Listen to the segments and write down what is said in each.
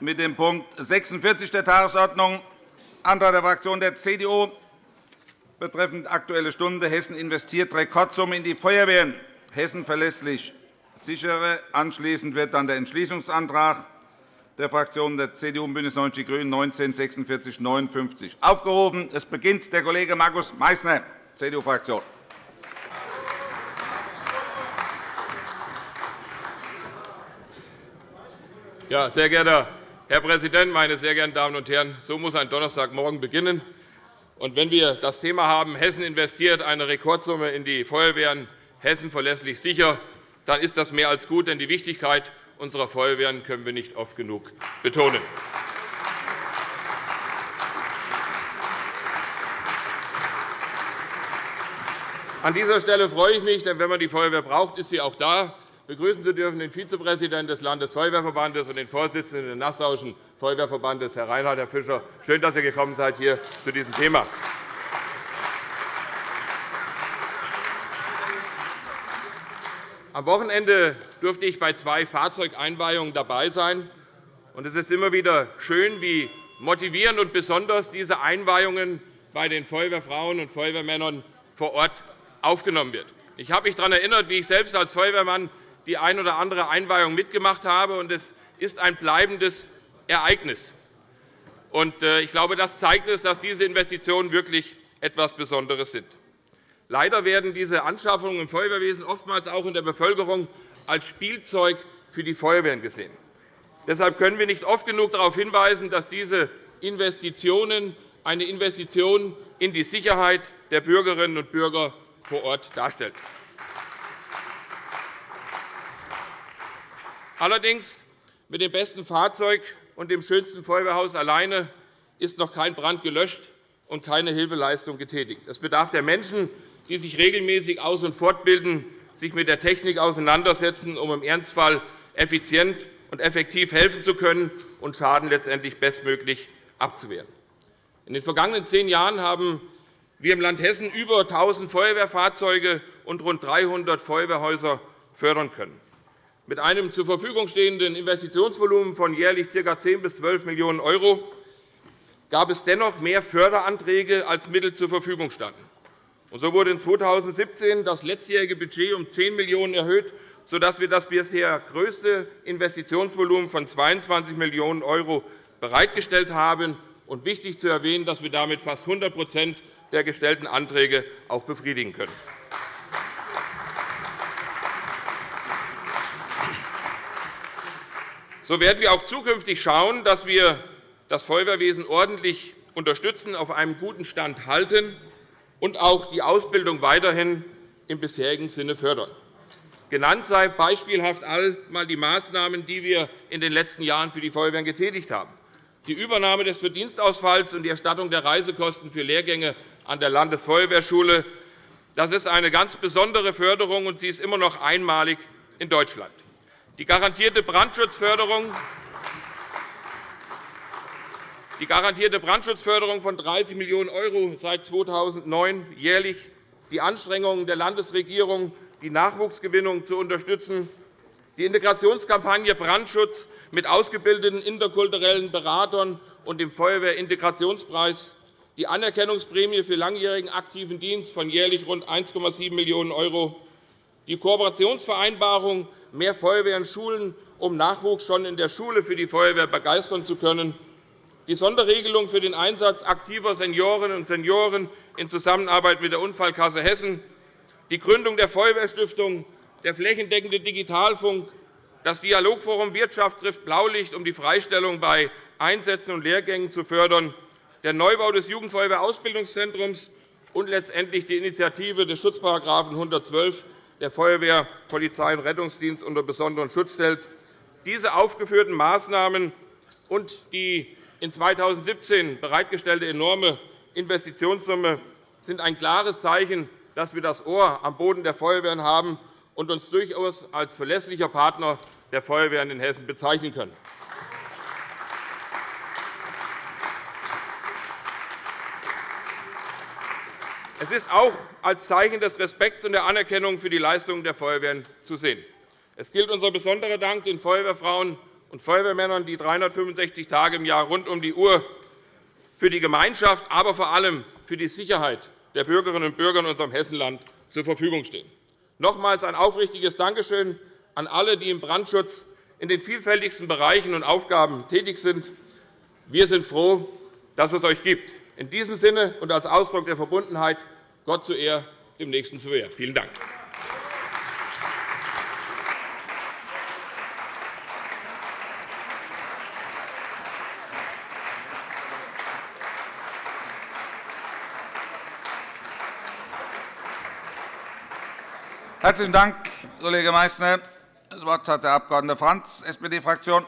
mit dem Punkt 46 der Tagesordnung, Antrag der Fraktion der CDU betreffend Aktuelle Stunde. Hessen investiert Rekordsumme in die Feuerwehren. Hessen verlässlich sichere. Anschließend wird dann der Entschließungsantrag der Fraktionen der CDU und BÜNDNIS 90 die GRÜNEN 19 46 59 aufgerufen. Es beginnt der Kollege Markus Meysner, CDU-Fraktion. Ja, sehr geehrter Herr Präsident, meine sehr geehrten Damen und Herren! So muss ein Donnerstagmorgen beginnen. Und wenn wir das Thema haben, Hessen investiert eine Rekordsumme in die Feuerwehren, Hessen verlässlich sicher, dann ist das mehr als gut, denn die Wichtigkeit unserer Feuerwehren können wir nicht oft genug betonen. An dieser Stelle freue ich mich, denn wenn man die Feuerwehr braucht, ist sie auch da begrüßen zu dürfen den Vizepräsidenten des Landesfeuerwehrverbandes und den Vorsitzenden des Nassauischen Feuerwehrverbandes, Herr Reinhard, Herr Fischer. Schön, dass Sie gekommen seid hier zu diesem Thema. Am Wochenende durfte ich bei zwei Fahrzeugeinweihungen dabei sein. Es ist immer wieder schön, wie motivierend und besonders diese Einweihungen bei den Feuerwehrfrauen und Feuerwehrmännern vor Ort aufgenommen werden. Ich habe mich daran erinnert, wie ich selbst als Feuerwehrmann die ein oder andere Einweihung mitgemacht habe. Es ist ein bleibendes Ereignis. Äh, ich glaube, das zeigt es, dass diese Investitionen wirklich etwas Besonderes sind. Leider werden diese Anschaffungen im Feuerwehrwesen oftmals auch in der Bevölkerung als Spielzeug für die Feuerwehren gesehen. Deshalb können wir nicht oft genug darauf hinweisen, dass diese Investitionen eine Investition in die Sicherheit der Bürgerinnen und Bürger vor Ort darstellen. Allerdings mit dem besten Fahrzeug und dem schönsten Feuerwehrhaus alleine ist noch kein Brand gelöscht und keine Hilfeleistung getätigt. Es bedarf der Menschen, die sich regelmäßig aus- und fortbilden, sich mit der Technik auseinandersetzen, um im Ernstfall effizient und effektiv helfen zu können und Schaden letztendlich bestmöglich abzuwehren. In den vergangenen zehn Jahren haben wir im Land Hessen über 1.000 Feuerwehrfahrzeuge und rund 300 Feuerwehrhäuser fördern können. Mit einem zur Verfügung stehenden Investitionsvolumen von jährlich ca. 10 bis 12 Millionen € gab es dennoch mehr Förderanträge, als Mittel zur Verfügung standen. So wurde in 2017 das letztjährige Budget um 10 Millionen € erhöht, sodass wir das bisher größte Investitionsvolumen von 22 Millionen € bereitgestellt haben. Und wichtig zu erwähnen, dass wir damit fast 100% der gestellten Anträge auch befriedigen können. So werden wir auch zukünftig schauen, dass wir das Feuerwehrwesen ordentlich unterstützen, auf einem guten Stand halten und auch die Ausbildung weiterhin im bisherigen Sinne fördern. Genannt sei beispielhaft einmal die Maßnahmen, die wir in den letzten Jahren für die Feuerwehren getätigt haben. Die Übernahme des Verdienstausfalls und die Erstattung der Reisekosten für Lehrgänge an der Landesfeuerwehrschule das ist eine ganz besondere Förderung, und sie ist immer noch einmalig in Deutschland die garantierte Brandschutzförderung die garantierte Brandschutzförderung von 30 Millionen € seit 2009 jährlich, die Anstrengungen der Landesregierung, die Nachwuchsgewinnung zu unterstützen, die Integrationskampagne Brandschutz mit ausgebildeten interkulturellen Beratern und dem Feuerwehrintegrationspreis, die Anerkennungsprämie für langjährigen aktiven Dienst von jährlich rund 1,7 Millionen €, die Kooperationsvereinbarung mehr Feuerwehr in Schulen, um Nachwuchs schon in der Schule für die Feuerwehr begeistern zu können, die Sonderregelung für den Einsatz aktiver Seniorinnen und Senioren in Zusammenarbeit mit der Unfallkasse Hessen, die Gründung der Feuerwehrstiftung, der flächendeckende Digitalfunk, das Dialogforum Wirtschaft trifft Blaulicht, um die Freistellung bei Einsätzen und Lehrgängen zu fördern, der Neubau des Jugendfeuerwehrausbildungszentrums und letztendlich die Initiative des Schutzparagraphen 112 der Feuerwehr, Polizei und Rettungsdienst unter besonderen Schutz stellt. Diese aufgeführten Maßnahmen und die in 2017 bereitgestellte enorme Investitionssumme sind ein klares Zeichen, dass wir das Ohr am Boden der Feuerwehren haben und uns durchaus als verlässlicher Partner der Feuerwehren in Hessen bezeichnen können. Es ist auch als Zeichen des Respekts und der Anerkennung für die Leistungen der Feuerwehren zu sehen. Es gilt unser besonderer Dank den Feuerwehrfrauen und Feuerwehrmännern, die 365 Tage im Jahr rund um die Uhr für die Gemeinschaft, aber vor allem für die Sicherheit der Bürgerinnen und Bürger in unserem Hessenland zur Verfügung stehen. Nochmals ein aufrichtiges Dankeschön an alle, die im Brandschutz in den vielfältigsten Bereichen und Aufgaben tätig sind. Wir sind froh, dass es euch gibt. In diesem Sinne und als Ausdruck der Verbundenheit Gott zu Ehr, dem Nächsten zu Ehr. Vielen Dank. Herzlichen Dank, Kollege Meysner. Das Wort hat der Abg. Franz, SPD-Fraktion.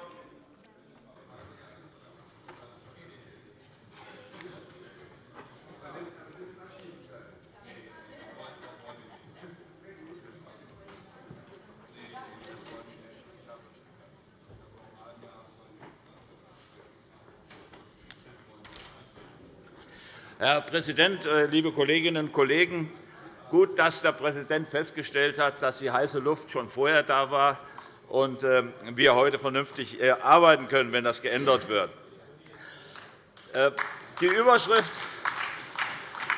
Herr Präsident, äh, liebe Kolleginnen und Kollegen! gut, dass der Präsident festgestellt hat, dass die heiße Luft schon vorher da war und ähm, wir heute vernünftig äh, arbeiten können, wenn das geändert wird. Äh, die Überschrift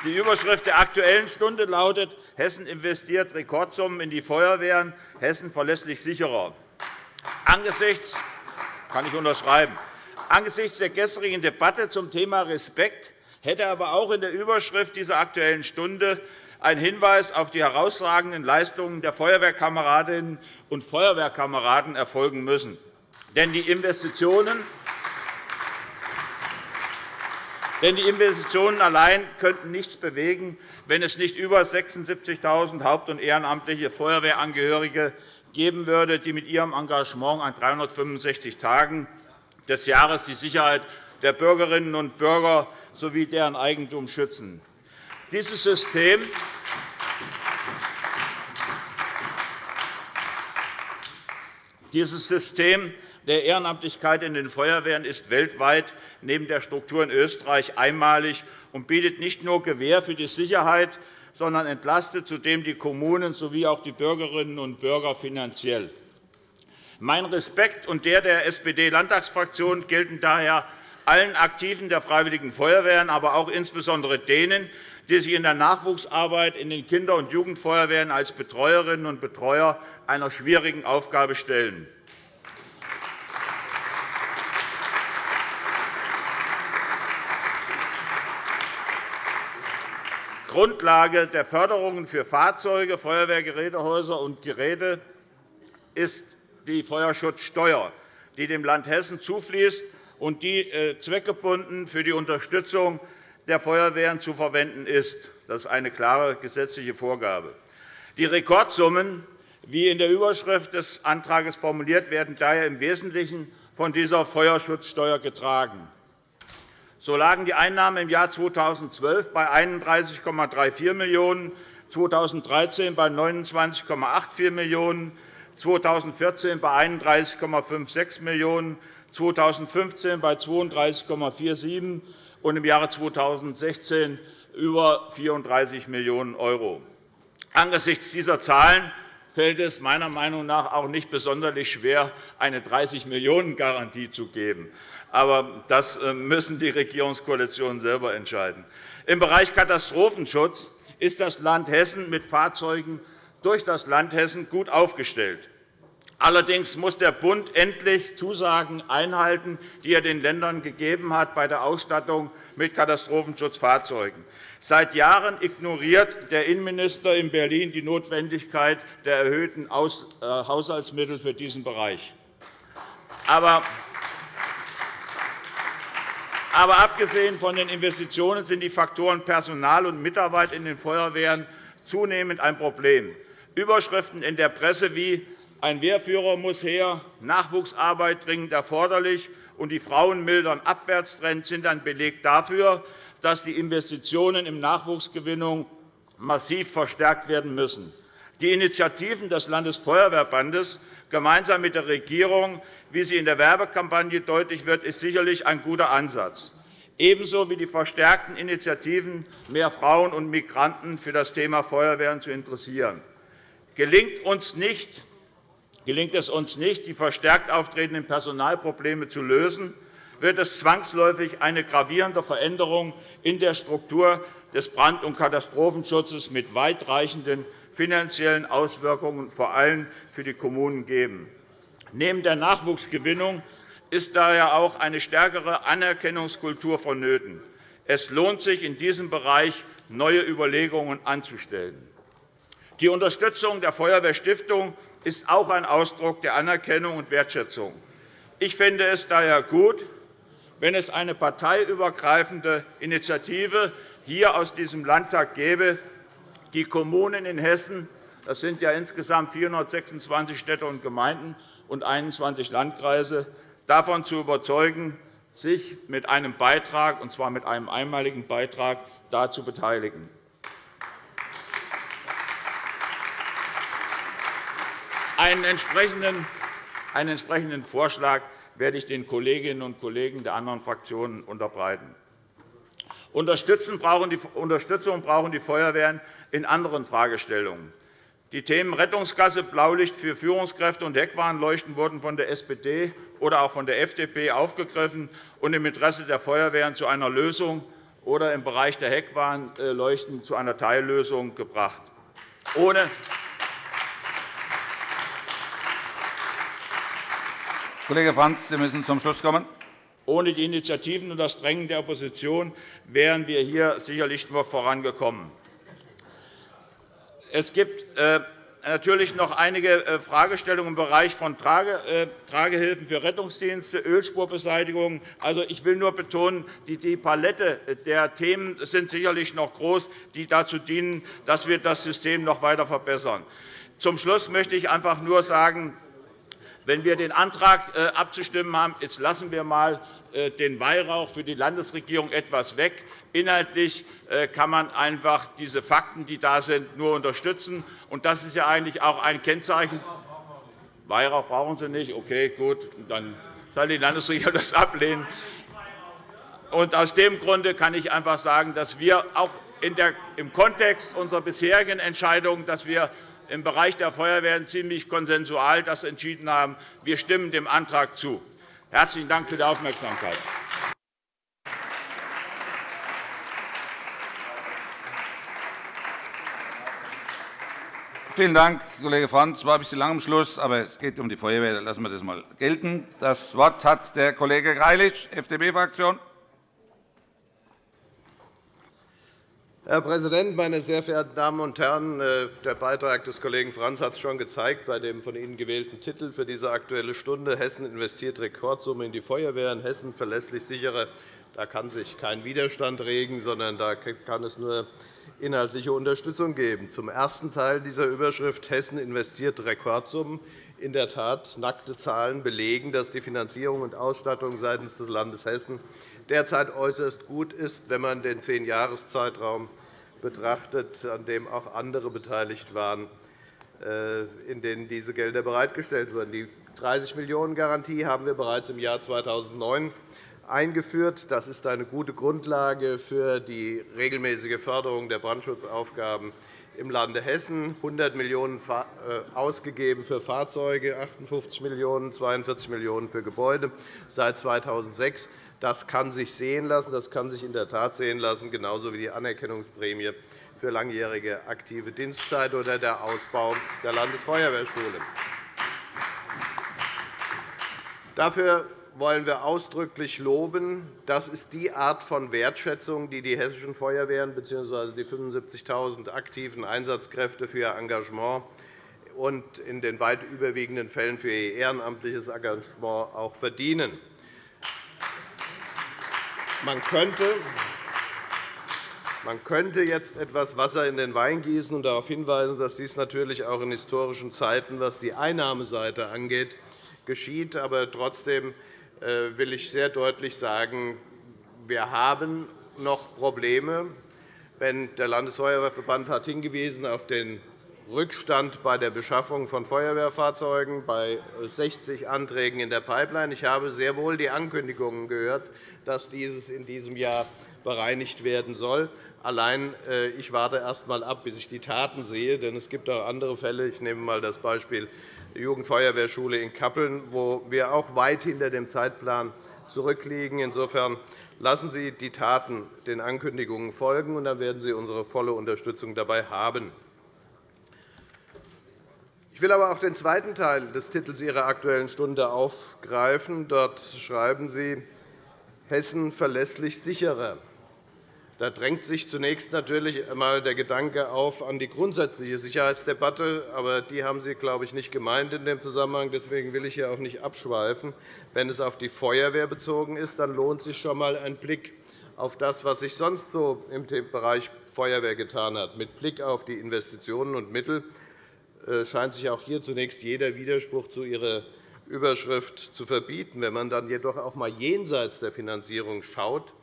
die Überschrift der Aktuellen Stunde lautet Hessen investiert Rekordsummen in die Feuerwehren, Hessen verlässlich sicherer. Angesichts, kann ich unterschreiben. Angesichts der gestrigen Debatte zum Thema Respekt hätte aber auch in der Überschrift dieser Aktuellen Stunde ein Hinweis auf die herausragenden Leistungen der Feuerwehrkameradinnen und Feuerwehrkameraden erfolgen müssen. Denn die Investitionen denn die Investitionen allein könnten nichts bewegen, wenn es nicht über 76.000 haupt- und ehrenamtliche Feuerwehrangehörige geben würde, die mit ihrem Engagement an 365 Tagen des Jahres die Sicherheit der Bürgerinnen und Bürger sowie deren Eigentum schützen. Dieses System Dieses System der Ehrenamtlichkeit in den Feuerwehren ist weltweit neben der Struktur in Österreich einmalig und bietet nicht nur Gewähr für die Sicherheit, sondern entlastet zudem die Kommunen sowie auch die Bürgerinnen und Bürger finanziell. Mein Respekt und der der SPD-Landtagsfraktion gelten daher allen Aktiven der Freiwilligen Feuerwehren, aber auch insbesondere denen, die sich in der Nachwuchsarbeit in den Kinder- und Jugendfeuerwehren als Betreuerinnen und Betreuer einer schwierigen Aufgabe stellen. Grundlage der Förderungen für Fahrzeuge, Feuerwehrgerätehäuser und Geräte ist die Feuerschutzsteuer, die dem Land Hessen zufließt und die äh, zweckgebunden für die Unterstützung der Feuerwehren zu verwenden ist. Das ist eine klare gesetzliche Vorgabe. Die Rekordsummen, wie in der Überschrift des Antrags formuliert, werden daher im Wesentlichen von dieser Feuerschutzsteuer getragen. So lagen die Einnahmen im Jahr 2012 bei 31,34 Millionen €, 2013 bei 29,84 Millionen €, 2014 bei 31,56 Millionen €, 2015 bei 32,47 und im Jahre 2016 über 34 Millionen €. Angesichts dieser Zahlen fällt es meiner Meinung nach auch nicht besonders schwer, eine 30-Millionen-Garantie zu geben. Aber das äh, müssen die Regierungskoalitionen selber entscheiden. Im Bereich Katastrophenschutz ist das Land Hessen mit Fahrzeugen durch das Land Hessen gut aufgestellt. Allerdings muss der Bund endlich Zusagen einhalten, die er den Ländern gegeben hat bei der Ausstattung mit Katastrophenschutzfahrzeugen. Seit Jahren ignoriert der Innenminister in Berlin die Notwendigkeit der erhöhten äh, Haushaltsmittel für diesen Bereich. Aber aber abgesehen von den Investitionen sind die Faktoren Personal und Mitarbeit in den Feuerwehren zunehmend ein Problem. Überschriften in der Presse wie ein Wehrführer muss her, Nachwuchsarbeit dringend erforderlich und die Frauen mildern Abwärtstrend sind ein Beleg dafür, dass die Investitionen in Nachwuchsgewinnung massiv verstärkt werden müssen. Die Initiativen des Landesfeuerwehrbandes gemeinsam mit der Regierung, wie sie in der Werbekampagne deutlich wird, ist sicherlich ein guter Ansatz, ebenso wie die verstärkten Initiativen, mehr Frauen und Migranten für das Thema Feuerwehren zu interessieren. Gelingt uns nicht, Gelingt es uns nicht, die verstärkt auftretenden Personalprobleme zu lösen, wird es zwangsläufig eine gravierende Veränderung in der Struktur des Brand- und Katastrophenschutzes mit weitreichenden finanziellen Auswirkungen vor allem für die Kommunen geben. Neben der Nachwuchsgewinnung ist daher auch eine stärkere Anerkennungskultur vonnöten. Es lohnt sich, in diesem Bereich neue Überlegungen anzustellen. Die Unterstützung der Feuerwehrstiftung ist auch ein Ausdruck der Anerkennung und Wertschätzung. Ich finde es daher gut, wenn es eine parteiübergreifende Initiative hier aus diesem Landtag gäbe, die Kommunen in Hessen – das sind ja insgesamt 426 Städte und Gemeinden und 21 Landkreise – davon zu überzeugen, sich mit einem Beitrag, und zwar mit einem einmaligen Beitrag, dazu beteiligen. Einen entsprechenden, Vorschlag werde ich den Kolleginnen und Kollegen der anderen Fraktionen unterbreiten. Unterstützung brauchen die Feuerwehren in anderen Fragestellungen. Die Themen Rettungskasse, Blaulicht für Führungskräfte und Heckwarnleuchten wurden von der SPD oder auch von der FDP aufgegriffen und im Interesse der Feuerwehren zu einer Lösung oder im Bereich der Heckwarnleuchten zu einer Teillösung gebracht. Ohne Kollege Frantz, Sie müssen zum Schluss kommen. Ohne die Initiativen und das Drängen der Opposition wären wir hier sicherlich nur vorangekommen. Es gibt äh, natürlich noch einige äh, Fragestellungen im Bereich von äh, Tragehilfen für Rettungsdienste, Ölspurbeseitigung. Also, ich will nur betonen, die Palette der Themen sind sicherlich noch groß, die dazu dienen, dass wir das System noch weiter verbessern. Zum Schluss möchte ich einfach nur sagen, wenn wir den Antrag abzustimmen haben, jetzt lassen wir einmal den Weihrauch für die Landesregierung etwas weg. Inhaltlich kann man einfach diese Fakten, die da sind, nur unterstützen. Und das ist ja eigentlich auch ein Kennzeichen. Weihrauch brauchen Sie nicht. Okay, gut, dann soll die Landesregierung das ablehnen. Und aus dem Grunde kann ich einfach sagen, dass wir auch im Kontext unserer bisherigen Entscheidungen, dass wir im Bereich der Feuerwehren ziemlich konsensual das entschieden haben. Wir stimmen dem Antrag zu. Herzlichen Dank für die Aufmerksamkeit. Vielen Dank, Kollege Frantz. Es war ein bisschen lang am Schluss, aber es geht um die Feuerwehr. Lassen wir das einmal gelten. Das Wort hat der Kollege Greilich, FDP-Fraktion. Herr Präsident, meine sehr verehrten Damen und Herren! Äh, der Beitrag des Kollegen Franz hat es schon gezeigt bei dem von Ihnen gewählten Titel für diese Aktuelle Stunde. Hessen investiert Rekordsumme in die Feuerwehr. In Hessen verlässlich sichere. Da kann sich kein Widerstand regen, sondern da kann es nur inhaltliche Unterstützung geben. Zum ersten Teil dieser Überschrift Hessen investiert Rekordsummen. In der Tat, nackte Zahlen belegen, dass die Finanzierung und Ausstattung seitens des Landes Hessen derzeit äußerst gut ist, wenn man den Zehn-Jahres-Zeitraum betrachtet, an dem auch andere beteiligt waren, äh, in denen diese Gelder bereitgestellt wurden. Die 30 Millionen Garantie haben wir bereits im Jahr 2009 eingeführt. Das ist eine gute Grundlage für die regelmäßige Förderung der Brandschutzaufgaben im Lande Hessen. 100 Millionen € äh, ausgegeben für Fahrzeuge, 58 Millionen €, 42 Millionen € für Gebäude seit 2006. Das kann sich sehen lassen. Das kann sich in der Tat sehen lassen, genauso wie die Anerkennungsprämie für langjährige aktive Dienstzeit oder der Ausbau der Landesfeuerwehrschule. Dafür wollen wir ausdrücklich loben. Das ist die Art von Wertschätzung, die die hessischen Feuerwehren bzw. die 75.000 aktiven Einsatzkräfte für ihr Engagement und in den weit überwiegenden Fällen für ihr ehrenamtliches Engagement auch verdienen. Man könnte, man könnte jetzt etwas Wasser in den Wein gießen und darauf hinweisen, dass dies natürlich auch in historischen Zeiten, was die Einnahmeseite angeht, geschieht. Aber trotzdem will ich sehr deutlich sagen, wir haben noch Probleme. Der Landesfeuerwehrverband hat hingewiesen auf den Rückstand bei der Beschaffung von Feuerwehrfahrzeugen bei 60 Anträgen in der Pipeline. Ich habe sehr wohl die Ankündigungen gehört, dass dieses in diesem Jahr bereinigt werden soll. Allein äh, ich warte erst einmal ab, bis ich die Taten sehe. Denn es gibt auch andere Fälle. Ich nehme einmal das Beispiel Jugendfeuerwehrschule in Kappeln, wo wir auch weit hinter dem Zeitplan zurückliegen. Insofern lassen Sie die Taten den Ankündigungen folgen, und dann werden Sie unsere volle Unterstützung dabei haben. Ich will aber auch den zweiten Teil des Titels Ihrer Aktuellen Stunde aufgreifen. Dort schreiben Sie, Hessen verlässlich sicherer. Da drängt sich zunächst natürlich einmal der Gedanke auf an die grundsätzliche Sicherheitsdebatte. Aber die haben Sie, glaube ich, nicht gemeint in dem Zusammenhang. Deswegen will ich hier auch nicht abschweifen. Wenn es auf die Feuerwehr bezogen ist, dann lohnt sich schon einmal ein Blick auf das, was sich sonst so im Bereich Feuerwehr getan hat. Mit Blick auf die Investitionen und Mittel äh, scheint sich auch hier zunächst jeder Widerspruch zu Ihrer Überschrift zu verbieten. Wenn man dann jedoch auch einmal jenseits der Finanzierung schaut,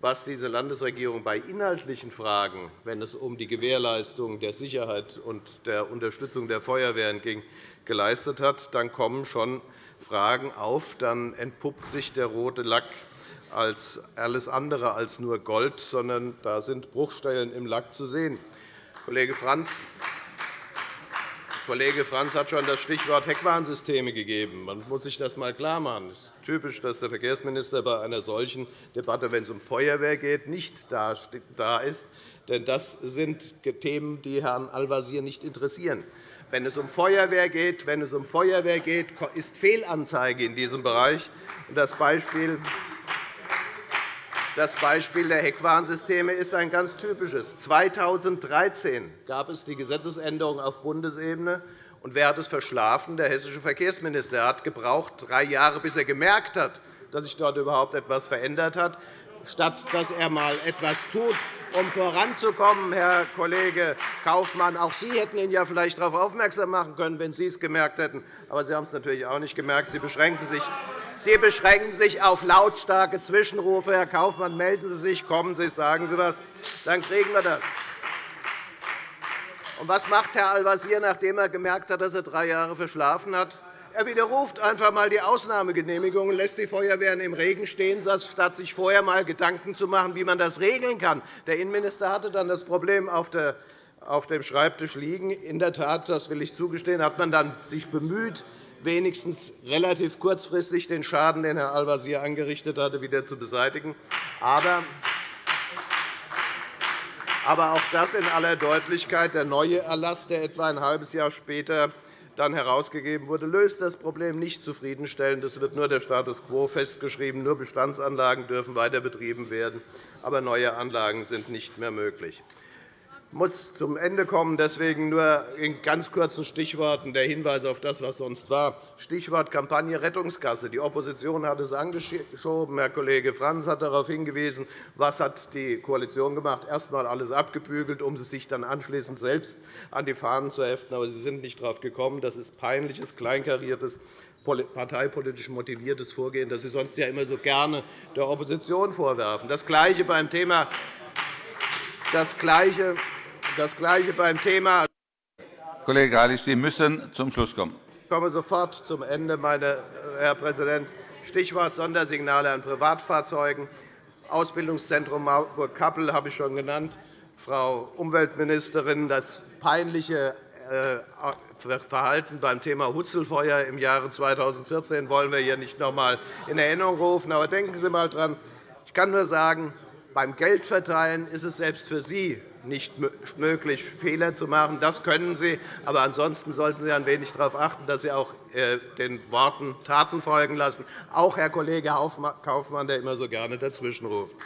was diese Landesregierung bei inhaltlichen Fragen, wenn es um die Gewährleistung der Sicherheit und der Unterstützung der Feuerwehren ging, geleistet hat, dann kommen schon Fragen auf. Dann entpuppt sich der rote Lack als alles andere als nur Gold, sondern da sind Bruchstellen im Lack zu sehen. Kollege Franz, Kollege Franz hat schon das Stichwort Heckwarnsysteme gegeben. Man muss sich das einmal klarmachen. Es ist typisch, dass der Verkehrsminister bei einer solchen Debatte, wenn es um Feuerwehr geht, nicht da ist. Denn das sind Themen, die Herrn Al-Wazir nicht interessieren. Wenn es um Feuerwehr geht, wenn es um Feuerwehr geht, ist Fehlanzeige in diesem Bereich. Das Beispiel das Beispiel der Heckwarnsysteme ist ein ganz typisches. 2013 gab es die Gesetzesänderung auf Bundesebene. Und wer hat es verschlafen? Der hessische Verkehrsminister. Er hat gebraucht drei Jahre, bis er gemerkt hat, dass sich dort überhaupt etwas verändert hat, statt dass er einmal etwas tut, um voranzukommen, Herr Kollege Kaufmann. Auch Sie hätten ihn ja vielleicht darauf aufmerksam machen können, wenn Sie es gemerkt hätten. Aber Sie haben es natürlich auch nicht gemerkt. Sie beschränken sich Sie beschränken sich auf lautstarke Zwischenrufe. Herr Kaufmann, melden Sie sich, kommen Sie, sagen Sie etwas. Dann kriegen wir das. Und was macht Herr Al-Wazir, nachdem er gemerkt hat, dass er drei Jahre verschlafen hat? Er widerruft einfach einmal die Ausnahmegenehmigung und lässt die Feuerwehren im Regen stehen, statt sich vorher einmal Gedanken zu machen, wie man das regeln kann. Der Innenminister hatte dann das Problem auf dem Schreibtisch liegen. In der Tat, das will ich zugestehen, hat man dann sich bemüht, wenigstens relativ kurzfristig den Schaden, den Herr Al-Wazir angerichtet hatte, wieder zu beseitigen. Aber aber auch das in aller Deutlichkeit. Der neue Erlass, der etwa ein halbes Jahr später dann herausgegeben wurde, löst das Problem nicht zufriedenstellend. Es wird nur der Status quo festgeschrieben. Nur Bestandsanlagen dürfen weiter betrieben werden, aber neue Anlagen sind nicht mehr möglich. Muss zum Ende kommen. Deswegen nur in ganz kurzen Stichworten der Hinweis auf das, was sonst war. Stichwort Kampagne Rettungskasse. Die Opposition hat es angeschoben. Herr Kollege Franz hat darauf hingewiesen. Was hat die Koalition gemacht? Erst einmal alles abgebügelt, um sich dann anschließend selbst an die Fahnen zu heften. Aber Sie sind nicht darauf gekommen. Das ist peinliches, kleinkariertes parteipolitisch motiviertes Vorgehen, das Sie sonst ja immer so gerne der Opposition vorwerfen. Das Gleiche beim Thema das Gleiche das Gleiche beim Thema. Kollege Greilich, Sie müssen zum Schluss kommen. Ich komme sofort zum Ende, meine Herr Präsident. Stichwort Sondersignale an Privatfahrzeugen. Ausbildungszentrum Marburg-Kappel habe ich schon genannt. Frau Umweltministerin, das peinliche äh, Verhalten beim Thema Hutzelfeuer im Jahre 2014 wollen wir hier nicht noch einmal in Erinnerung rufen. Aber denken Sie einmal daran. Ich kann nur sagen, beim Geldverteilen ist es selbst für Sie nicht möglich, Fehler zu machen. Das können Sie. Aber ansonsten sollten Sie ein wenig darauf achten, dass Sie auch äh, den Worten Taten folgen lassen, auch Herr Kollege Kaufmann, der immer so gerne dazwischenruft.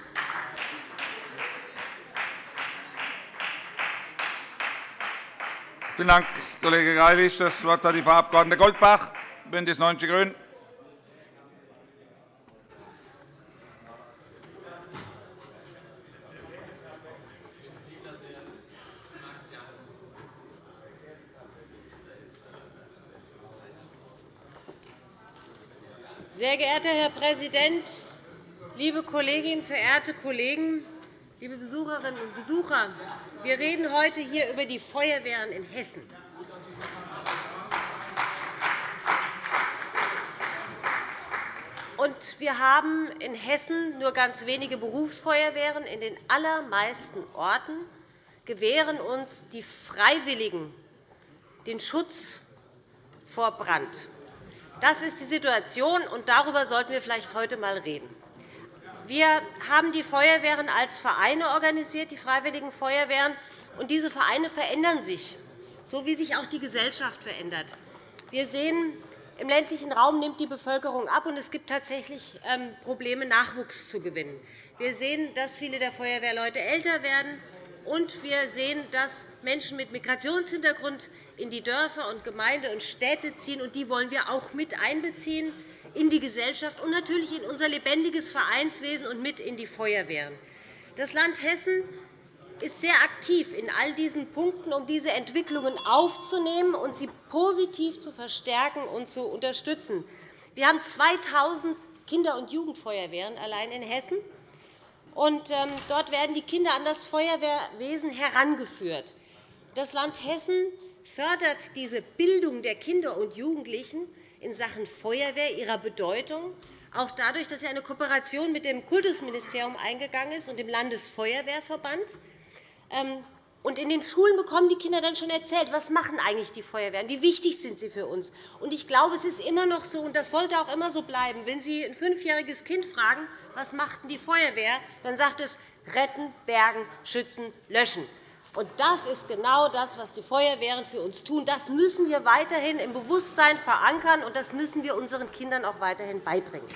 Vielen Dank, Kollege Greilich. Das Wort hat die Frau Abg. Goldbach, BÜNDNIS 90 die GRÜNEN. Sehr geehrter Herr Präsident, liebe Kolleginnen, verehrte Kollegen, liebe Besucherinnen und Besucher! Wir reden heute hier über die Feuerwehren in Hessen. wir haben in Hessen nur ganz wenige Berufsfeuerwehren. In den allermeisten Orten gewähren uns die Freiwilligen den Schutz vor Brand. Das ist die Situation, und darüber sollten wir vielleicht heute einmal reden. Wir haben die Feuerwehren als Vereine organisiert, die Freiwilligen Feuerwehren. Und diese Vereine verändern sich, so wie sich auch die Gesellschaft verändert. Wir sehen, im ländlichen Raum nimmt die Bevölkerung ab, und es gibt tatsächlich ähm, Probleme, Nachwuchs zu gewinnen. Wir sehen, dass viele der Feuerwehrleute älter werden, und wir sehen, dass Menschen mit Migrationshintergrund in die Dörfer und Gemeinden und Städte ziehen. Und die wollen wir auch mit einbeziehen in die Gesellschaft und natürlich in unser lebendiges Vereinswesen und mit in die Feuerwehren. Das Land Hessen ist sehr aktiv in all diesen Punkten, um diese Entwicklungen aufzunehmen und sie positiv zu verstärken und zu unterstützen. Wir haben 2.000 Kinder- und Jugendfeuerwehren allein in Hessen. Und, ähm, dort werden die Kinder an das Feuerwehrwesen herangeführt. Das Land Hessen fördert diese Bildung der Kinder und Jugendlichen in Sachen Feuerwehr, ihrer Bedeutung, auch dadurch, dass sie eine Kooperation mit dem Kultusministerium eingegangen ist und dem Landesfeuerwehrverband. Ähm, und in den Schulen bekommen die Kinder dann schon erzählt, was machen eigentlich die Feuerwehren, wie wichtig sind sie für uns. Und ich glaube, es ist immer noch so, und das sollte auch immer so bleiben, wenn Sie ein fünfjähriges Kind fragen, was macht die Feuerwehr, dann sagt es retten, bergen, schützen, löschen. Und das ist genau das, was die Feuerwehren für uns tun. Das müssen wir weiterhin im Bewusstsein verankern, und das müssen wir unseren Kindern auch weiterhin beibringen.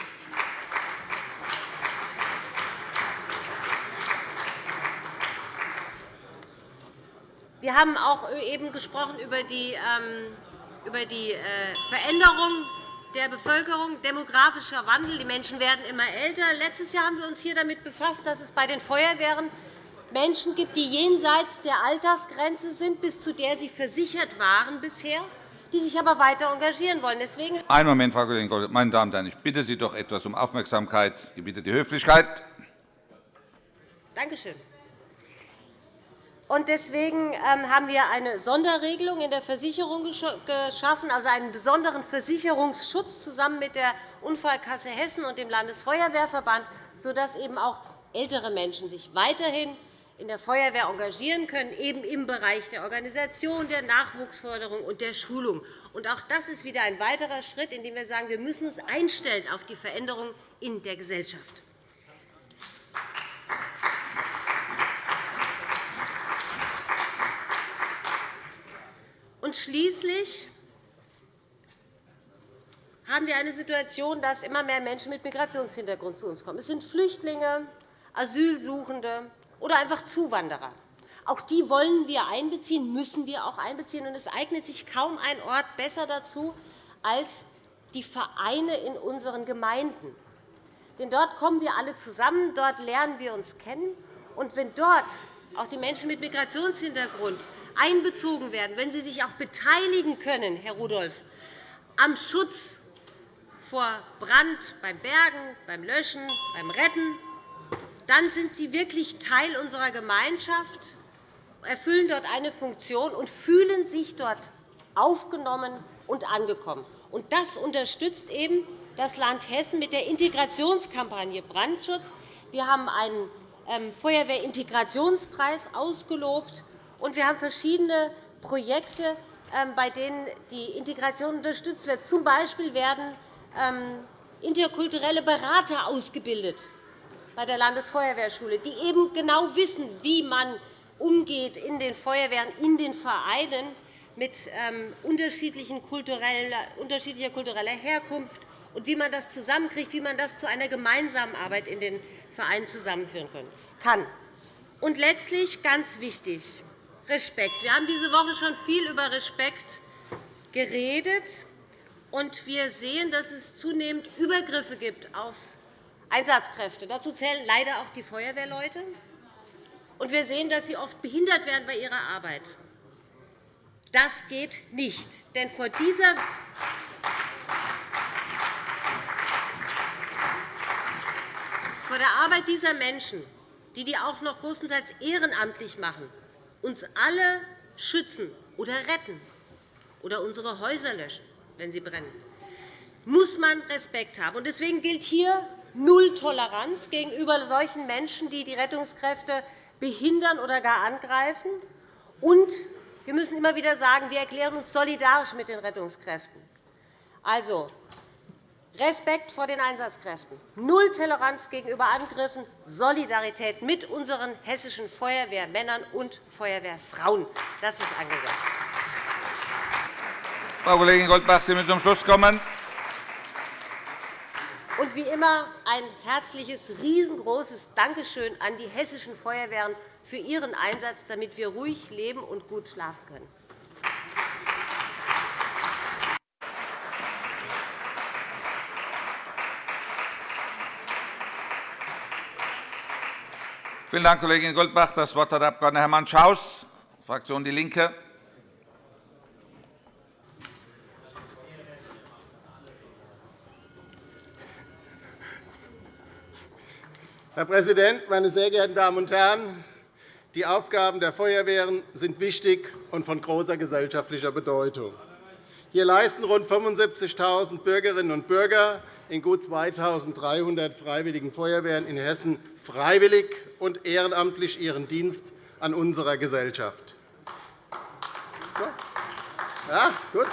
Wir haben auch eben gesprochen über die, ähm, äh, Veränderung der Bevölkerung, demografischer Wandel. Die Menschen werden immer älter. Letztes Jahr haben wir uns hier damit befasst, dass es bei den Feuerwehren Menschen gibt, die jenseits der Altersgrenze sind, bis zu der sie versichert waren bisher, die sich aber weiter engagieren wollen. Deswegen Einen Moment, Frau Kollegin Goldstein. Meine Damen und Herren, ich bitte Sie doch etwas um Aufmerksamkeit. Ich bitte die Höflichkeit. Danke schön. Deswegen ähm, haben wir eine Sonderregelung in der Versicherung geschaffen, also einen besonderen Versicherungsschutz zusammen mit der Unfallkasse Hessen und dem Landesfeuerwehrverband, sodass eben auch ältere Menschen sich weiterhin in der Feuerwehr engagieren können, eben im Bereich der Organisation, der Nachwuchsförderung und der Schulung. auch das ist wieder ein weiterer Schritt, in dem wir sagen, wir müssen uns einstellen auf die Veränderung in der Gesellschaft. Und schließlich haben wir eine Situation, dass immer mehr Menschen mit Migrationshintergrund zu uns kommen. Es sind Flüchtlinge, Asylsuchende oder einfach Zuwanderer. Auch die wollen wir einbeziehen, müssen wir auch einbeziehen. Und es eignet sich kaum ein Ort besser dazu als die Vereine in unseren Gemeinden. Denn dort kommen wir alle zusammen, dort lernen wir uns kennen. Und wenn dort auch die Menschen mit Migrationshintergrund einbezogen werden, wenn sie sich auch beteiligen können, Herr Rudolph, am Schutz vor Brand, beim Bergen, beim Löschen, beim Retten, dann sind sie wirklich Teil unserer Gemeinschaft, erfüllen dort eine Funktion und fühlen sich dort aufgenommen und angekommen. Und das unterstützt eben das Land Hessen mit der Integrationskampagne Brandschutz. Wir haben einen ähm, Feuerwehrintegrationspreis ausgelobt, und wir haben verschiedene Projekte, ähm, bei denen die Integration unterstützt wird. Zum Beispiel werden ähm, interkulturelle Berater ausgebildet bei der Landesfeuerwehrschule, die eben genau wissen, wie man umgeht in den Feuerwehren, in den Vereinen mit ähm, unterschiedlicher kultureller Herkunft und wie man das zusammenkriegt, wie man das zu einer gemeinsamen Arbeit in den Vereinen zusammenführen kann. Und letztlich ganz wichtig, Respekt. Wir haben diese Woche schon viel über Respekt geredet. Und wir sehen, dass es zunehmend Übergriffe gibt auf Einsatzkräfte. Dazu zählen leider auch die Feuerwehrleute. Und wir sehen, dass sie oft behindert werden bei ihrer Arbeit. Das geht nicht. Denn vor dieser vor der Arbeit dieser Menschen, die die auch noch größtenteils ehrenamtlich machen, uns alle schützen oder retten oder unsere Häuser löschen, wenn sie brennen, muss man Respekt haben. Deswegen gilt hier Null Toleranz gegenüber solchen Menschen, die die Rettungskräfte behindern oder gar angreifen. Und wir müssen immer wieder sagen, wir erklären uns solidarisch mit den Rettungskräften. Also, Respekt vor den Einsatzkräften, Null Toleranz gegenüber Angriffen, Solidarität mit unseren hessischen Feuerwehrmännern und Feuerwehrfrauen. Das ist angesagt. Frau Kollegin Goldbach, Sie müssen zum Schluss kommen. Und wie immer ein herzliches, riesengroßes Dankeschön an die hessischen Feuerwehren für ihren Einsatz, damit wir ruhig leben und gut schlafen können. Vielen Dank, Kollegin Goldbach. Das Wort hat der Abg. Hermann Schaus, Fraktion DIE LINKE. Herr Präsident, meine sehr geehrten Damen und Herren! Die Aufgaben der Feuerwehren sind wichtig und von großer gesellschaftlicher Bedeutung. Hier leisten rund 75.000 Bürgerinnen und Bürger in gut 2.300 Freiwilligen Feuerwehren in Hessen freiwillig und ehrenamtlich ihren Dienst an unserer Gesellschaft. Ja, gut.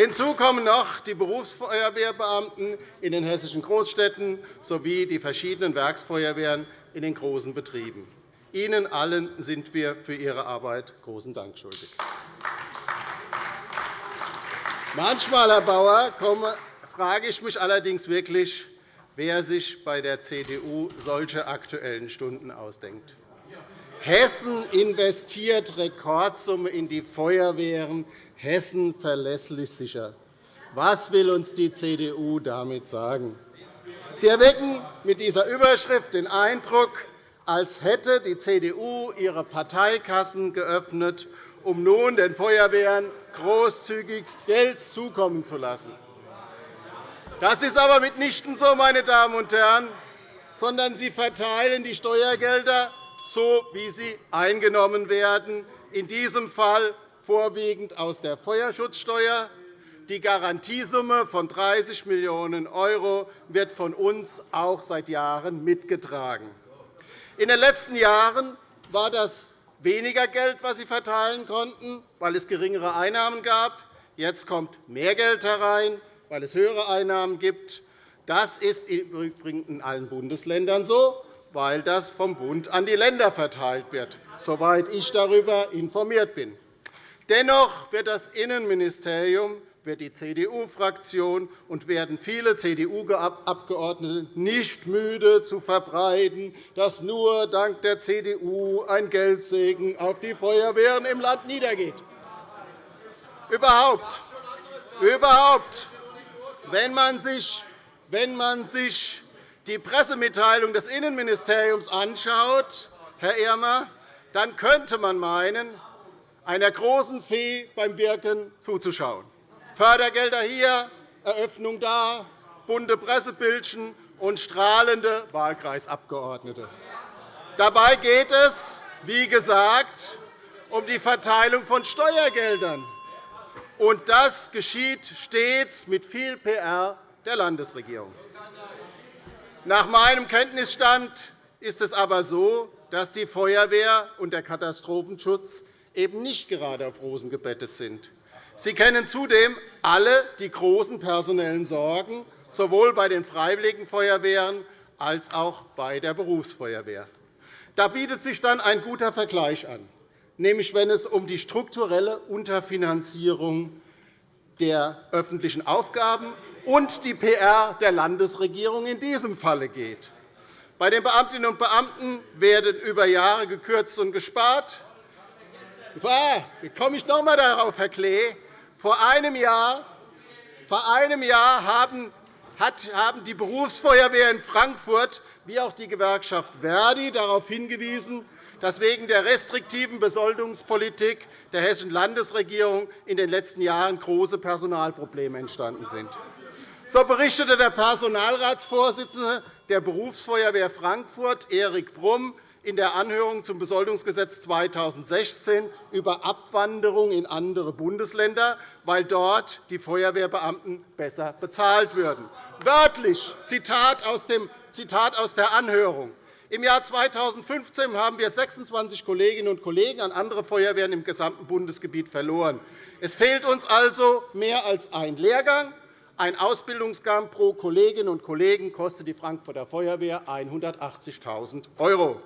Hinzu kommen noch die Berufsfeuerwehrbeamten in den hessischen Großstädten sowie die verschiedenen Werksfeuerwehren in den großen Betrieben. Ihnen allen sind wir für Ihre Arbeit großen Dank schuldig. Manchmal, Herr Bauer, frage ich mich allerdings wirklich, wer sich bei der CDU solche Aktuellen Stunden ausdenkt. Hessen investiert Rekordsumme in die Feuerwehren. Hessen verlässlich sicher. Was will uns die CDU damit sagen? Sie erwecken mit dieser Überschrift den Eindruck, als hätte die CDU ihre Parteikassen geöffnet, um nun den Feuerwehren großzügig Geld zukommen zu lassen. Das ist aber mitnichten so, meine Damen und Herren, sondern Sie verteilen die Steuergelder so, wie sie eingenommen werden, in diesem Fall vorwiegend aus der Feuerschutzsteuer. Die Garantiesumme von 30 Millionen € wird von uns auch seit Jahren mitgetragen. In den letzten Jahren war das weniger Geld, das Sie verteilen konnten, weil es geringere Einnahmen gab. Jetzt kommt mehr Geld herein weil es höhere Einnahmen gibt. Das ist im Übrigen in allen Bundesländern so, weil das vom Bund an die Länder verteilt wird, soweit ich darüber informiert bin. Dennoch wird das Innenministerium wird die CDU-Fraktion und werden viele CDU-Abgeordnete nicht müde zu verbreiten, dass nur dank der CDU ein Geldsegen auf die Feuerwehren im Land niedergeht. Überhaupt, überhaupt wenn man sich, wenn man sich die Pressemitteilung des Innenministeriums anschaut, Herr Irmer, dann könnte man meinen, einer großen Fee beim Wirken zuzuschauen. Fördergelder hier, Eröffnung da, bunte Pressebildchen und strahlende Wahlkreisabgeordnete. Dabei geht es, wie gesagt, um die Verteilung von Steuergeldern und das geschieht stets mit viel PR der Landesregierung. Nach meinem Kenntnisstand ist es aber so, dass die Feuerwehr und der Katastrophenschutz eben nicht gerade auf Rosen gebettet sind. Sie kennen zudem alle die großen personellen Sorgen, sowohl bei den Freiwilligen Feuerwehren als auch bei der Berufsfeuerwehr. Da bietet sich dann ein guter Vergleich an nämlich wenn es um die strukturelle Unterfinanzierung der öffentlichen Aufgaben und die PR der Landesregierung in diesem Falle geht. Bei den Beamtinnen und Beamten werden über Jahre gekürzt und gespart. Jetzt komme ich noch einmal darauf, Herr Klee. Vor einem Jahr, vor einem Jahr haben die Berufsfeuerwehr in Frankfurt wie auch die Gewerkschaft Verdi darauf hingewiesen, dass wegen der restriktiven Besoldungspolitik der Hessischen Landesregierung in den letzten Jahren große Personalprobleme entstanden sind. So berichtete der Personalratsvorsitzende der Berufsfeuerwehr Frankfurt, Erik Brumm, in der Anhörung zum Besoldungsgesetz 2016 über Abwanderung in andere Bundesländer, weil dort die Feuerwehrbeamten besser bezahlt würden. Wörtlich Zitat aus der Anhörung. Im Jahr 2015 haben wir 26 Kolleginnen und Kollegen an andere Feuerwehren im gesamten Bundesgebiet verloren. Es fehlt uns also mehr als ein Lehrgang. Ein Ausbildungsgang pro Kolleginnen und Kollegen kostet die Frankfurter Feuerwehr 180.000 €.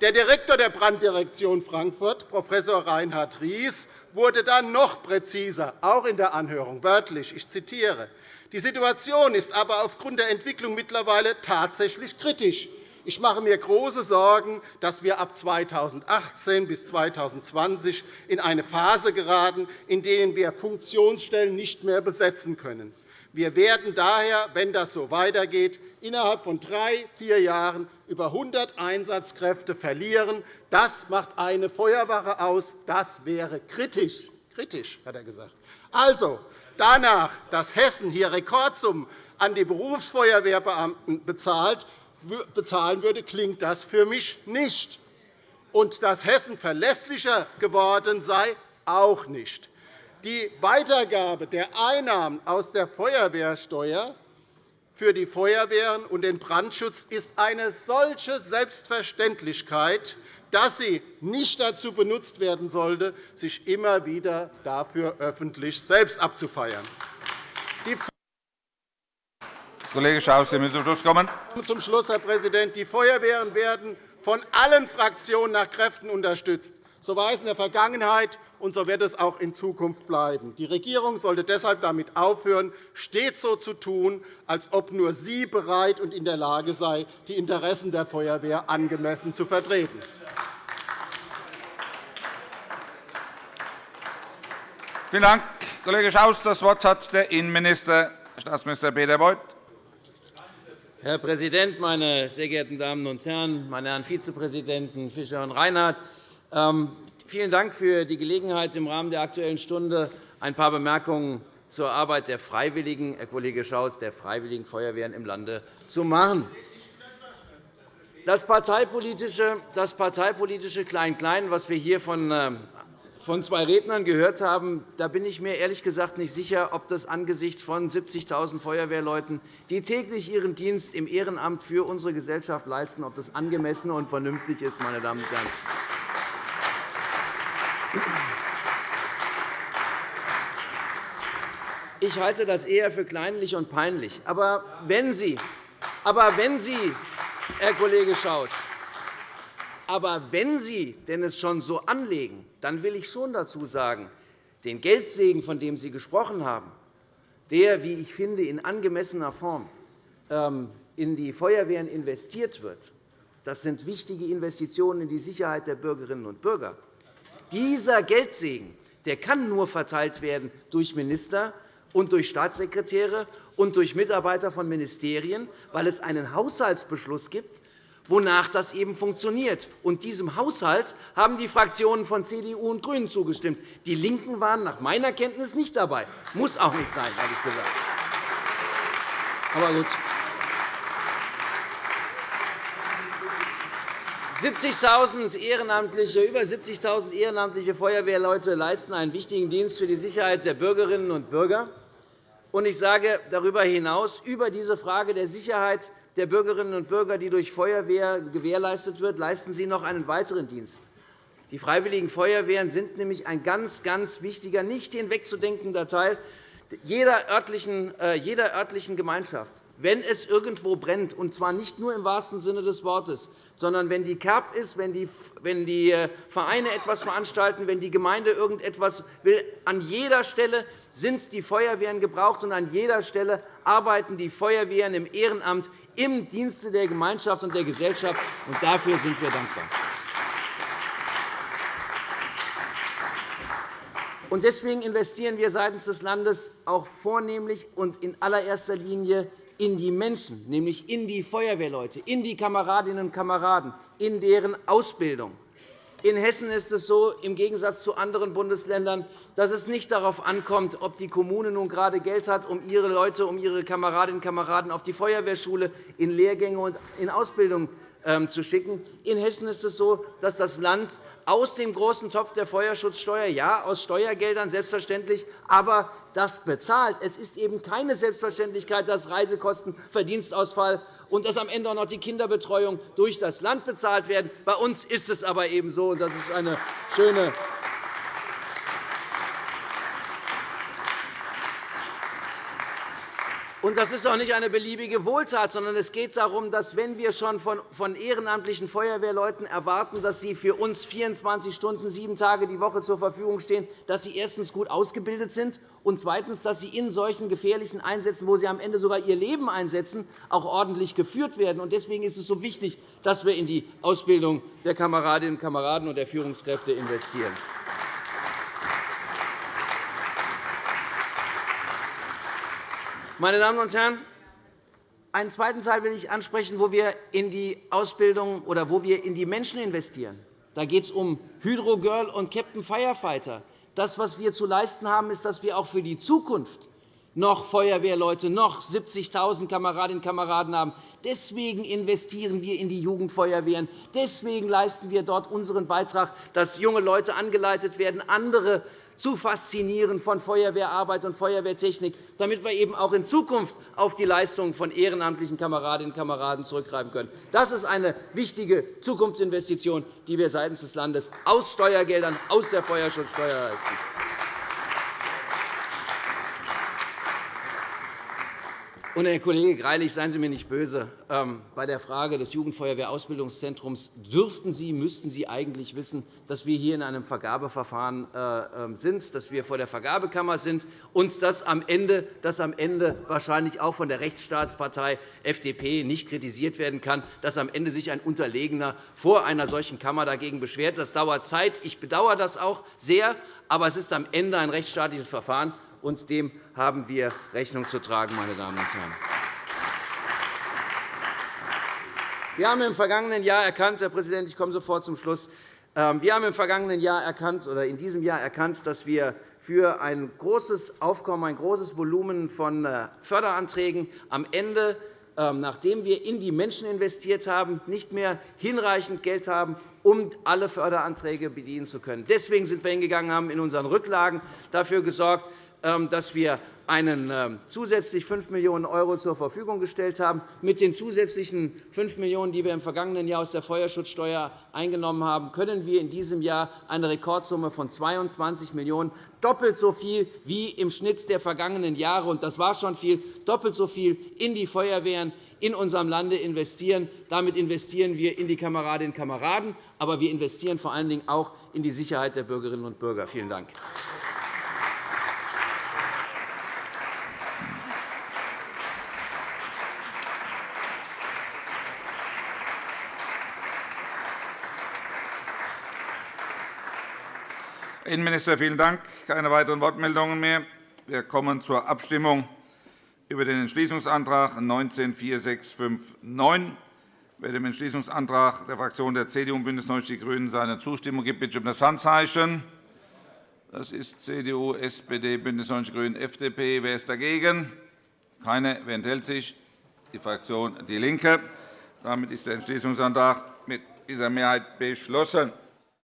Der Direktor der Branddirektion Frankfurt, Prof. Reinhard Ries, wurde dann noch präziser, auch in der Anhörung, wörtlich. Ich zitiere. Die Situation ist aber aufgrund der Entwicklung mittlerweile tatsächlich kritisch. Ich mache mir große Sorgen, dass wir ab 2018 bis 2020 in eine Phase geraten, in der wir Funktionsstellen nicht mehr besetzen können. Wir werden daher, wenn das so weitergeht, innerhalb von drei, vier Jahren über 100 Einsatzkräfte verlieren. Das macht eine Feuerwache aus. Das wäre kritisch. Kritisch, hat er gesagt. Also, danach, dass Hessen hier Rekordsummen an die Berufsfeuerwehrbeamten bezahlt, bezahlen würde, klingt das für mich nicht. Und dass Hessen verlässlicher geworden sei, auch nicht. Die Weitergabe der Einnahmen aus der Feuerwehrsteuer für die Feuerwehren und den Brandschutz ist eine solche Selbstverständlichkeit, dass sie nicht dazu benutzt werden sollte, sich immer wieder dafür öffentlich selbst abzufeiern. Kollege Schaus, Sie müssen Schluss Zum Schluss, Herr Präsident. Die Feuerwehren werden von allen Fraktionen nach Kräften unterstützt. So war es in der Vergangenheit, und so wird es auch in Zukunft bleiben. Die Regierung sollte deshalb damit aufhören, stets so zu tun, als ob nur sie bereit und in der Lage sei, die Interessen der Feuerwehr angemessen zu vertreten. Vielen Dank, Kollege Schaus. Das Wort hat der Innenminister, Staatsminister Peter Beuth. Herr Präsident, meine sehr geehrten Damen und Herren, meine Herren Vizepräsidenten Fischer und Reinhardt! Ähm, vielen Dank für die Gelegenheit, im Rahmen der Aktuellen Stunde ein paar Bemerkungen zur Arbeit der Freiwilligen, Herr Kollege Schaus, der Freiwilligen Feuerwehren im Lande zu machen. Das parteipolitische, das parteipolitische Klein-Klein, was wir hier von ähm, von zwei Rednern gehört haben, da bin ich mir ehrlich gesagt nicht sicher, ob das angesichts von 70.000 Feuerwehrleuten, die täglich ihren Dienst im Ehrenamt für unsere Gesellschaft leisten, ob das angemessen und vernünftig ist. Meine Damen und Herren. Ich halte das eher für kleinlich und peinlich. Aber wenn Sie, aber wenn Sie Herr Kollege Schaus, aber wenn Sie denn es schon so anlegen, dann will ich schon dazu sagen, den Geldsegen, von dem Sie gesprochen haben, der, wie ich finde, in angemessener Form ähm, in die Feuerwehren investiert wird, das sind wichtige Investitionen in die Sicherheit der Bürgerinnen und Bürger. Dieser Geldsegen der kann nur verteilt werden durch Minister und durch Staatssekretäre und durch Mitarbeiter von Ministerien, weil es einen Haushaltsbeschluss gibt, wonach das eben funktioniert. Und diesem Haushalt haben die Fraktionen von CDU und GRÜNEN zugestimmt. Die LINKEN waren nach meiner Kenntnis nicht dabei. Muss auch nicht sein, ehrlich gesagt. Aber gut. 70.000 ehrenamtliche, über 70.000 ehrenamtliche Feuerwehrleute leisten einen wichtigen Dienst für die Sicherheit der Bürgerinnen und Bürger. Ich sage darüber hinaus, über diese Frage der Sicherheit der Bürgerinnen und Bürger, die durch Feuerwehr gewährleistet wird, leisten sie noch einen weiteren Dienst. Die Freiwilligen Feuerwehren sind nämlich ein ganz, ganz wichtiger, nicht hinwegzudenkender Teil jeder örtlichen, äh, jeder örtlichen Gemeinschaft. Wenn es irgendwo brennt, und zwar nicht nur im wahrsten Sinne des Wortes, sondern wenn die KERB ist, wenn die, wenn die äh, Vereine etwas veranstalten, wenn die Gemeinde irgendetwas will, an jeder Stelle sind die Feuerwehren gebraucht, und an jeder Stelle arbeiten die Feuerwehren im Ehrenamt im Dienste der Gemeinschaft und der Gesellschaft. Und dafür sind wir dankbar. Deswegen investieren wir seitens des Landes auch vornehmlich und in allererster Linie in die Menschen, nämlich in die Feuerwehrleute, in die Kameradinnen und Kameraden, in deren Ausbildung. In Hessen ist es so, im Gegensatz zu anderen Bundesländern, dass es nicht darauf ankommt, ob die Kommune nun gerade Geld hat, um ihre Leute, um ihre Kameradinnen und Kameraden auf die Feuerwehrschule in Lehrgänge und in Ausbildung ähm, zu schicken. In Hessen ist es so, dass das Land aus dem großen Topf der Feuerschutzsteuer, ja, aus Steuergeldern selbstverständlich, aber das bezahlt. Es ist eben keine Selbstverständlichkeit, dass Reisekosten, Verdienstausfall und dass am Ende auch noch die Kinderbetreuung durch das Land bezahlt werden. Bei uns ist es aber eben so, und das ist eine schöne Und das ist auch nicht eine beliebige Wohltat, sondern es geht darum, dass, wenn wir schon von ehrenamtlichen Feuerwehrleuten erwarten, dass sie für uns 24 Stunden, sieben Tage die Woche zur Verfügung stehen, dass sie erstens gut ausgebildet sind und zweitens, dass sie in solchen gefährlichen Einsätzen, wo sie am Ende sogar ihr Leben einsetzen, auch ordentlich geführt werden. Deswegen ist es so wichtig, dass wir in die Ausbildung der Kameradinnen und Kameraden und der Führungskräfte investieren. Meine Damen und Herren, einen zweiten Teil will ich ansprechen, wo wir in die Ausbildung oder wo wir in die Menschen investieren. Da geht es um Hydrogirl und Captain Firefighter. Das, was wir zu leisten haben, ist, dass wir auch für die Zukunft noch Feuerwehrleute, noch 70.000 Kameradinnen und Kameraden haben. Deswegen investieren wir in die Jugendfeuerwehren. Deswegen leisten wir dort unseren Beitrag, dass junge Leute angeleitet werden, andere zu faszinieren von Feuerwehrarbeit und Feuerwehrtechnik, damit wir eben auch in Zukunft auf die Leistungen von ehrenamtlichen Kameradinnen und Kameraden zurückgreifen können. Das ist eine wichtige Zukunftsinvestition, die wir seitens des Landes aus Steuergeldern, aus der Feuerschutzsteuer leisten. Und, Herr Kollege Greilich, seien Sie mir nicht böse. Ähm, bei der Frage des Jugendfeuerwehrausbildungszentrums dürften Sie, müssten Sie eigentlich wissen, dass wir hier in einem Vergabeverfahren äh, ähm, sind, dass wir vor der Vergabekammer sind und dass am Ende, dass am Ende wahrscheinlich auch von der Rechtsstaatspartei FDP nicht kritisiert werden kann, dass am Ende sich ein Unterlegener vor einer solchen Kammer dagegen beschwert. Das dauert Zeit. Ich bedauere das auch sehr, aber es ist am Ende ein rechtsstaatliches Verfahren und dem haben wir Rechnung zu tragen, meine Damen und Herren. Wir haben im vergangenen Jahr erkannt, Herr Präsident, ich komme sofort zum Schluss. Ähm, wir haben im vergangenen Jahr erkannt, oder in diesem Jahr erkannt, dass wir für ein großes Aufkommen, ein großes Volumen von äh, Förderanträgen am Ende ähm, nachdem wir in die Menschen investiert haben, nicht mehr hinreichend Geld haben, um alle Förderanträge bedienen zu können. Deswegen sind wir hingegangen, haben in unseren Rücklagen dafür gesorgt, dass wir einen ähm, zusätzlich 5 Millionen € zur Verfügung gestellt haben. Mit den zusätzlichen 5 Millionen €, die wir im vergangenen Jahr aus der Feuerschutzsteuer eingenommen haben, können wir in diesem Jahr eine Rekordsumme von 22 Millionen €, doppelt so viel wie im Schnitt der vergangenen Jahre, und das war schon viel, doppelt so viel in die Feuerwehren in unserem Lande investieren. Damit investieren wir in die Kameradinnen und Kameraden, aber wir investieren vor allen Dingen auch in die Sicherheit der Bürgerinnen und Bürger. Vielen Dank. Innenminister, vielen Dank. Keine weiteren Wortmeldungen mehr. Wir kommen zur Abstimmung über den Entschließungsantrag 19-4659. Wer dem Entschließungsantrag der Fraktionen der CDU und BÜNDNIS 90 die GRÜNEN seine Zustimmung gibt, bitte ich um das Handzeichen. Das ist CDU, SPD, BÜNDNIS 90 die GRÜNEN, FDP. Wer ist dagegen? Keine. Wer enthält sich? Die Fraktion DIE LINKE. Damit ist der Entschließungsantrag mit dieser Mehrheit beschlossen.